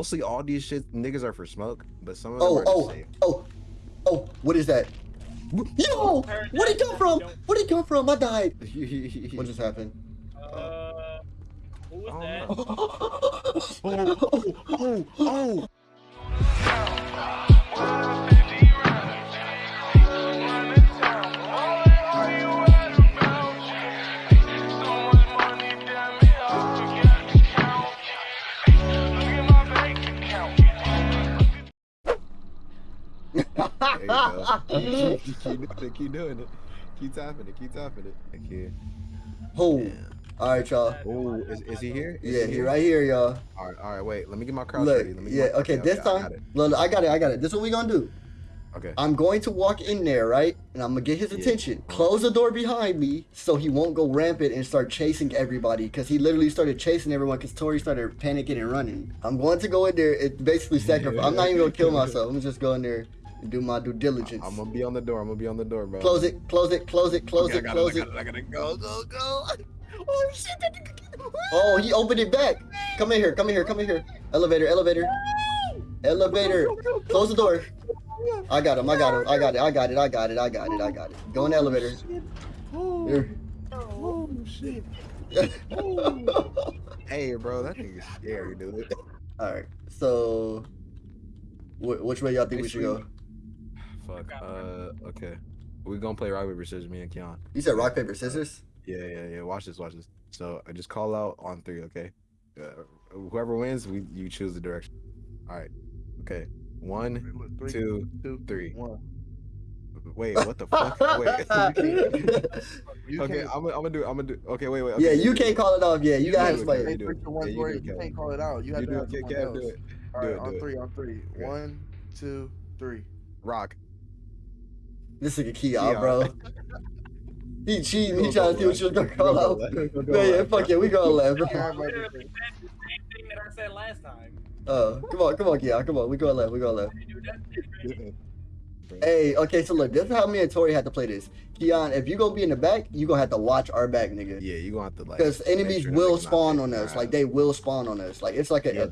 Mostly all these shit niggas are for smoke, but some of them Oh, are to oh, save. oh, oh, what is that? Yo, where'd it come from? Where'd it come from? I died. What just happened? Uh, who was Oh, that? no. oh, oh, oh. You keep, keep doing it, keep doing it. Keep tapping it, keep tapping it. Okay. Oh, all right, y'all. Oh, is, is he here? Is Yeah, he he right here, y'all. All right, all right, wait. Let me get my crouch Look, ready. Let me yeah, okay, this I time, got it. look, I got it, I got it. This is what we gonna do. Okay. I'm going to walk in there, right? And I'm gonna get his Yeah. attention. Uh-huh. Close the door behind me so he won't go rampant and start chasing everybody. Cause he literally started chasing everyone because Tori started panicking and running. I'm going to go in there and basically sacrifice. I'm not even gonna kill myself. I'm just go in there and do my due diligence. I'm gonna be on the door. I'm gonna be on the door, bro. Close it, close it, close it, close Okay, it, close it. I. I gotta go, go, go. Oh shit! Oh, he opened it back. Come in here, come in here, come in here. Elevator, elevator, elevator. Close the door. I got him. I got him. I got it. I got it. I got it. I got it. I got it. Go in the oh, elevator. Oh, Here. oh shit. Hey, bro, that thing is scary, dude. All right. So, wh- which way y'all think we should go? Fuck. Uh, okay. We gonna play rock paper scissors, me and Keon. You said rock paper scissors. Yeah, yeah, yeah. Watch this, watch this. So I just call out on three, okay? Uh, whoever wins, we you choose the direction. All right. Okay. One, Three, two, two, three. one. Wait, what the fuck? Wait. Okay, I'm gonna, I'm gonna do. I'm gonna do. Okay, wait, wait. yeah, you can't call it off. Yeah, you You gotta do explain. It. you do it. Yeah, you do it, you can't call it out. You have You to do have it, Kev. someone Kev, do else. it. All Do right, it, on it. three, on three. Okay. One, two, three. Rock. This nigga Keon, Keon. bro. He cheating. He trying to see what you was gonna left. call Go out. left. Go Man, yeah, fuck yeah, we going left. Yeah, I but- literally said the same thing that I said last time. Oh, come on, come on, Keon, come on. We gonna left. We going left. Dude, that's different. Hey, okay, so look, this is how me and Tori had to play this. Keon, if you gonna be in the back, you gonna have to watch our back, nigga. Yeah, you gonna have to like. Because enemies sure will spawn on your us. Like they will spawn on us. Like it's like a, Yeah,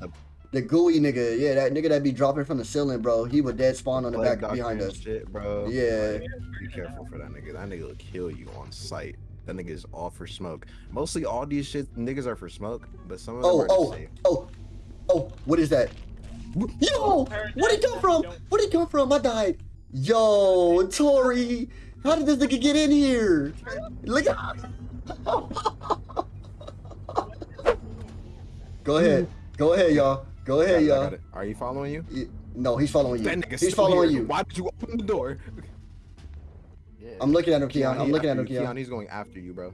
the gooey nigga. Yeah, that nigga that be dropping from the ceiling, bro. He would dead spawn on the plague back behind us. Shit, bro. Yeah. Like, be careful for that nigga. That nigga will kill you on sight. That nigga is all for smoke. Mostly all these shit niggas are for smoke, but some of them Oh, are oh, save. oh, oh, what is that? Yo, where'd it come from? Where'd it come from? I died. Yo, Tori, how did this nigga get in here? Look at. Go ahead, go ahead, y'all. Go ahead, got it, I y'all. got. Are you following you? Y- No, he's following you. That nigga's He's following here. you. Why did you open the door? Yeah. I'm looking at him, Keon. I'm looking at him. Keon, Keon. he's going after you, bro.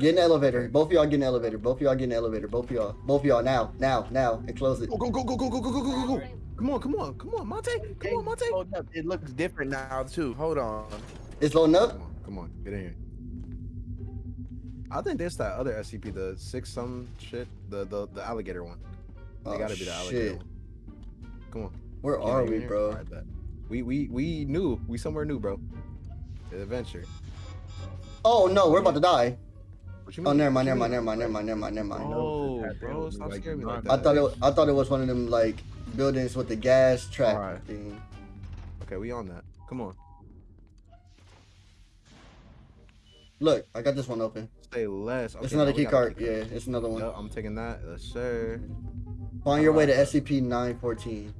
Get in the elevator. Both of y'all get in the elevator. Both of y'all get in the elevator. Both of y'all. Both of y'all now, now, now, and close it. Go, go, go, go, go, go, go, go, go, go. Come on, come on, come on, Monte. Come on, Monte. Hold up. It looks different now too. Hold on. It's loading up. Come on, come on, get in here. I think there's that other SCP, the six some shit, the the, the alligator one. They Oh, gotta be the alligator shit. one. Come on. Where Keon, are we, bro? Alright, bet. We we we knew. We somewhere new, bro. The adventure. Oh no, we're about to die. What you Oh, never mind, never mind, never mind, never mind, never mind, never mind. Oh, That bro, stop like scaring me like that. I thought it. I thought it was one of them like buildings with the gas trap Alright. thing. Okay, we on that. Come on. Look, I got this one open. Say less. It's another now key card. Yeah, it's another one. Yep, I'm taking that. Yes, sir. Find your way to SCP-914.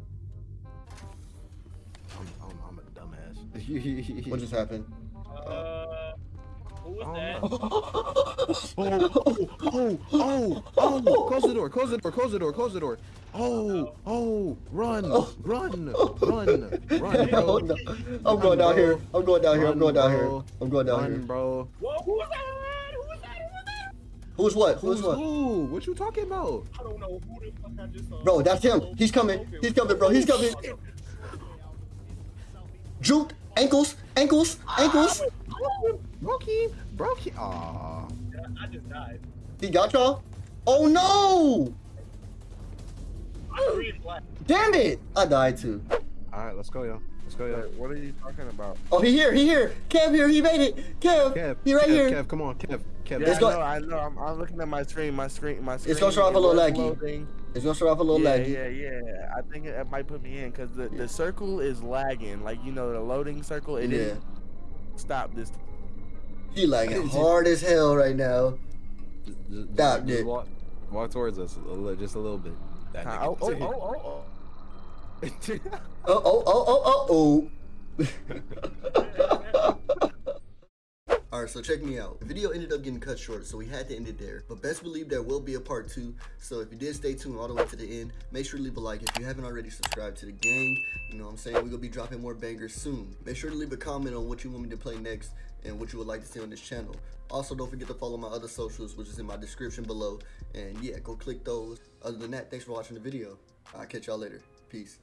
I'm, I'm, I'm a dumbass. What just happened? Uh, who was Oh, that? oh, oh, oh, oh, oh, close the door, close the door, close the door, close the door. Oh, oh, run, Oh. run, run, run, Hell bro. I'm going down here. I'm going down here. I'm going down here. I'm going down here. Run, here. bro. Whoa, Who's what? Who's Who's what? who? What you talking about? I don't know who the fuck I just saw. Bro, that's him. He's coming. He's coming, bro. He's coming. Juke. Ankles. Ankles. Ankles. Ah, Brokey, Brokey. Aw. I just died. He got y'all? Oh no! I'm green black. Damn it! I died too. All right, let's go, yo. Let's go, yo. Wait, what are you talking about? Oh, he here. He here. Kev here. He made it. Kev. Kev, he right Kev, here. Kev, come on, Kev, Kev. Yeah, Let's I go- know, I know. I'm, I'm looking at my screen. My screen. My screen. It's gonna start off a little was laggy. loading. It's gonna start off a little yeah, laggy. yeah, yeah. I think it, it might put me in because the, the circle is lagging. Like you know, the loading circle. It Yeah. didn't stop this. He lagging hard as hell right now. Just, just, Stop, just dude. walk, walk towards us a little, just a little bit. That Huh. Oh, oh, oh, oh, oh. Oh oh oh oh oh oh. Alright, so check me out. The video ended up getting cut short, so we had to end it there. But best believe there will be a part two. So if you did stay tuned all the way to the end, make sure to leave a like. If you haven't already subscribed to the gang, you know what I'm saying? We're gonna be dropping more bangers soon. Make sure to leave a comment on what you want me to play next and what you would like to see on this channel. Also, don't forget to follow my other socials, which is in my description below. And yeah, go click those. Other than that, thanks for watching the video. I'll catch y'all later. Peace.